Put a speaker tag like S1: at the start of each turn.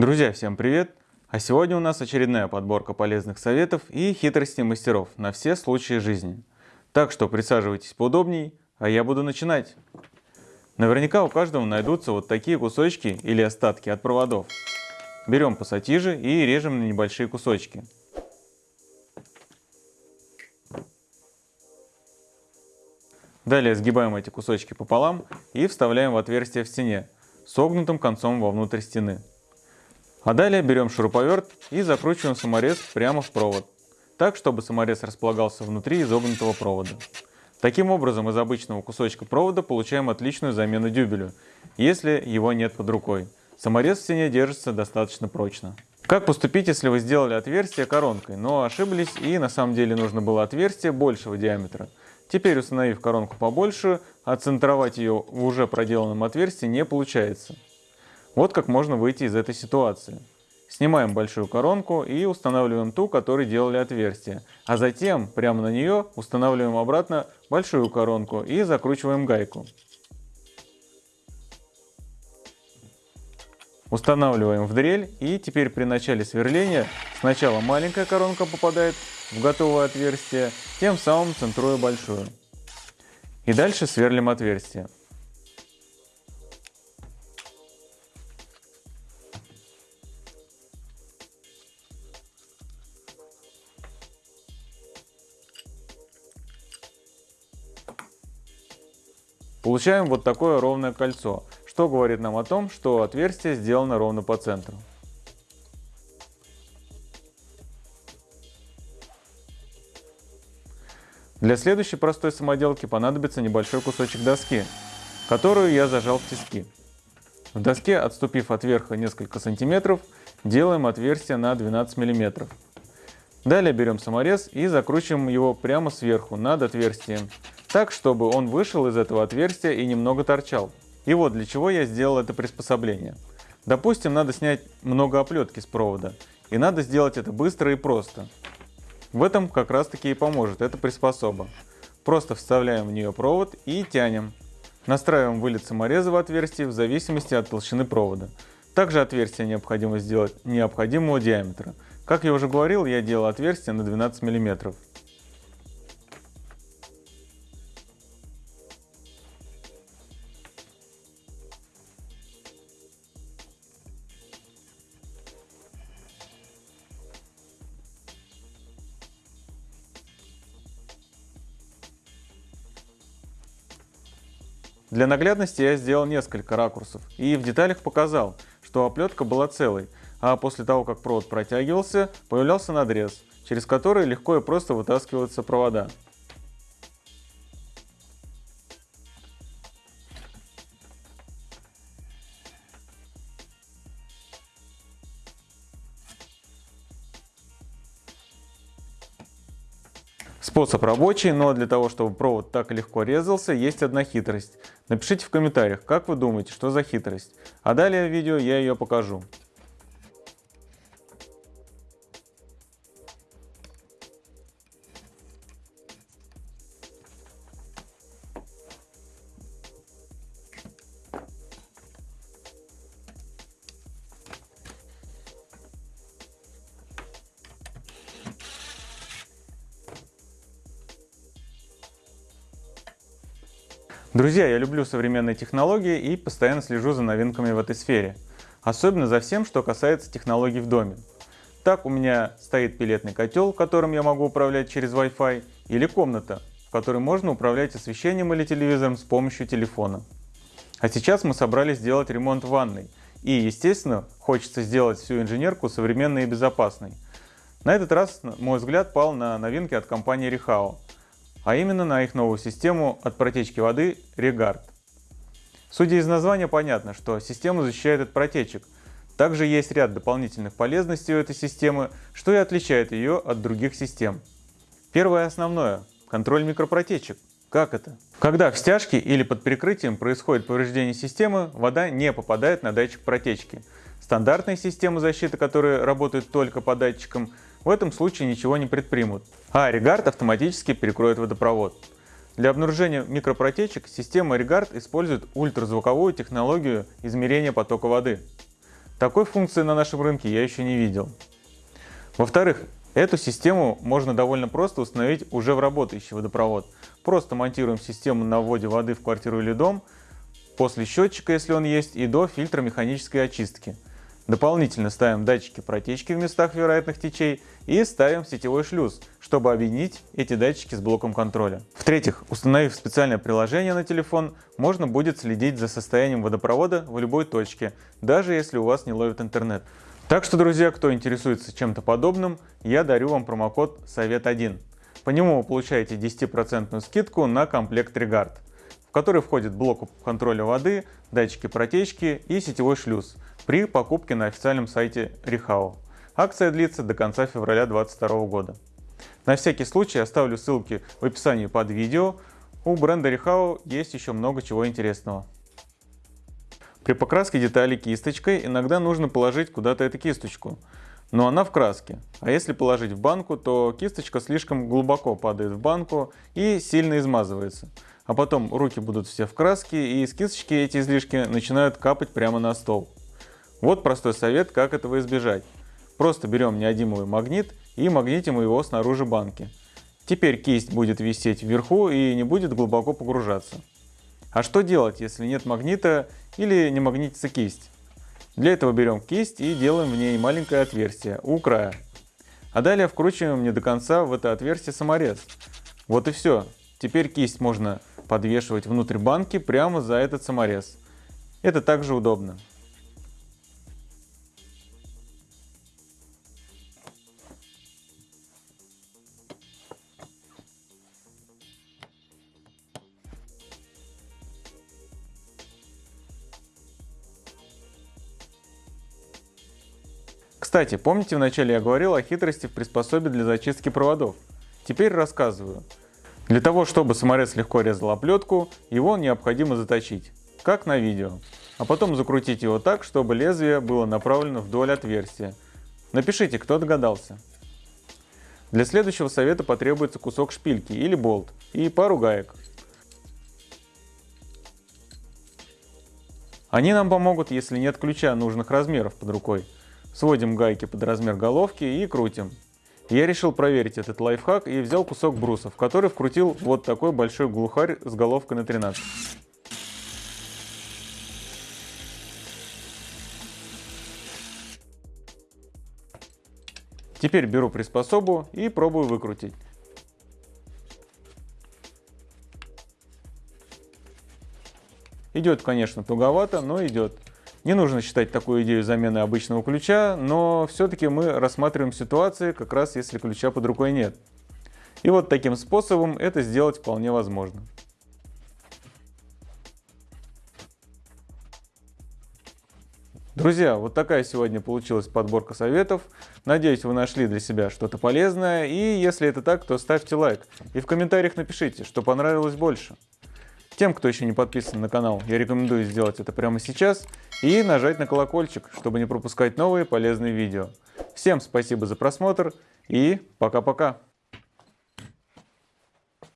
S1: Друзья, всем привет! А сегодня у нас очередная подборка полезных советов и хитростей мастеров на все случаи жизни. Так что присаживайтесь поудобней, а я буду начинать. Наверняка у каждого найдутся вот такие кусочки или остатки от проводов. Берем пассатижи и режем на небольшие кусочки. Далее сгибаем эти кусочки пополам и вставляем в отверстие в стене, согнутым концом вовнутрь стены. А далее берем шуруповерт и закручиваем саморез прямо в провод, так, чтобы саморез располагался внутри изогнутого провода. Таким образом, из обычного кусочка провода получаем отличную замену дюбелю, если его нет под рукой. Саморез в стене держится достаточно прочно. Как поступить, если вы сделали отверстие коронкой, но ошиблись и на самом деле нужно было отверстие большего диаметра? Теперь, установив коронку побольше, отцентровать ее в уже проделанном отверстии не получается. Вот как можно выйти из этой ситуации. Снимаем большую коронку и устанавливаем ту, которой делали отверстие. А затем прямо на нее устанавливаем обратно большую коронку и закручиваем гайку. Устанавливаем в дрель и теперь при начале сверления сначала маленькая коронка попадает в готовое отверстие, тем самым центруя большую. И дальше сверлим отверстие. Получаем вот такое ровное кольцо, что говорит нам о том, что отверстие сделано ровно по центру. Для следующей простой самоделки понадобится небольшой кусочек доски, которую я зажал в тиски. В доске, отступив от верха несколько сантиметров, делаем отверстие на 12 мм. Далее берем саморез и закручиваем его прямо сверху над отверстием, так, чтобы он вышел из этого отверстия и немного торчал. И вот для чего я сделал это приспособление. Допустим, надо снять много оплетки с провода, и надо сделать это быстро и просто. В этом как раз таки и поможет эта приспособа. Просто вставляем в нее провод и тянем. Настраиваем вылет самореза в отверстие в зависимости от толщины провода. Также отверстие необходимо сделать необходимого диаметра. Как я уже говорил, я делал отверстие на 12 мм. Для наглядности я сделал несколько ракурсов и в деталях показал, что оплетка была целой, а после того, как провод протягивался, появлялся надрез, через который легко и просто вытаскиваются провода. Способ рабочий, но для того, чтобы провод так легко резался, есть одна хитрость. Напишите в комментариях, как вы думаете, что за хитрость. А далее в видео я ее покажу. Друзья, я люблю современные технологии и постоянно слежу за новинками в этой сфере. Особенно за всем, что касается технологий в доме. Так у меня стоит пилетный котел, которым я могу управлять через Wi-Fi, или комната, в которой можно управлять освещением или телевизором с помощью телефона. А сейчас мы собрались сделать ремонт ванной. И, естественно, хочется сделать всю инженерку современной и безопасной. На этот раз мой взгляд пал на новинки от компании Rehao а именно на их новую систему от протечки воды Regard. Судя из названия, понятно, что система защищает от протечек. Также есть ряд дополнительных полезностей у этой системы, что и отличает ее от других систем. Первое основное – контроль микропротечек. Как это? Когда в стяжке или под прикрытием происходит повреждение системы, вода не попадает на датчик протечки. Стандартные системы защиты, которые работают только по датчикам, в этом случае ничего не предпримут, а Reguard автоматически перекроет водопровод. Для обнаружения микропротечек система Reguard использует ультразвуковую технологию измерения потока воды. Такой функции на нашем рынке я еще не видел. Во-вторых, эту систему можно довольно просто установить уже в работающий водопровод. Просто монтируем систему на вводе воды в квартиру или дом, после счетчика, если он есть, и до фильтра механической очистки. Дополнительно ставим датчики протечки в местах вероятных течей и ставим сетевой шлюз, чтобы объединить эти датчики с блоком контроля. В-третьих, установив специальное приложение на телефон, можно будет следить за состоянием водопровода в любой точке, даже если у вас не ловит интернет. Так что, друзья, кто интересуется чем-то подобным, я дарю вам промокод «Совет1». По нему вы получаете 10% скидку на комплект Reguard, в который входит блок контроля воды, датчики протечки и сетевой шлюз при покупке на официальном сайте Rehau. Акция длится до конца февраля 2022 года. На всякий случай оставлю ссылки в описании под видео. У бренда Rehau есть еще много чего интересного. При покраске деталей кисточкой иногда нужно положить куда-то эту кисточку, но она в краске. А если положить в банку, то кисточка слишком глубоко падает в банку и сильно измазывается. А потом руки будут все в краске и из кисточки эти излишки начинают капать прямо на стол. Вот простой совет, как этого избежать. Просто берем неодимовый магнит и магнитим его снаружи банки. Теперь кисть будет висеть вверху и не будет глубоко погружаться. А что делать, если нет магнита или не магнитится кисть? Для этого берем кисть и делаем в ней маленькое отверстие у края. А далее вкручиваем не до конца в это отверстие саморез. Вот и все. Теперь кисть можно подвешивать внутрь банки прямо за этот саморез. Это также удобно. Кстати, помните вначале я говорил о хитрости в приспособе для зачистки проводов? Теперь рассказываю. Для того, чтобы саморез легко резал оплетку, его необходимо заточить, как на видео. А потом закрутить его так, чтобы лезвие было направлено вдоль отверстия. Напишите, кто догадался. Для следующего совета потребуется кусок шпильки или болт и пару гаек. Они нам помогут, если нет ключа нужных размеров под рукой. Сводим гайки под размер головки и крутим. Я решил проверить этот лайфхак и взял кусок брусов, который вкрутил вот такой большой глухарь с головкой на 13. Теперь беру приспособу и пробую выкрутить. Идет, конечно, туговато, но идет. Не нужно считать такую идею замены обычного ключа, но все-таки мы рассматриваем ситуации, как раз если ключа под рукой нет. И вот таким способом это сделать вполне возможно. Друзья, вот такая сегодня получилась подборка советов. Надеюсь, вы нашли для себя что-то полезное. И если это так, то ставьте лайк. И в комментариях напишите, что понравилось больше. Тем, кто еще не подписан на канал, я рекомендую сделать это прямо сейчас и нажать на колокольчик, чтобы не пропускать новые полезные видео. Всем спасибо за просмотр и пока-пока.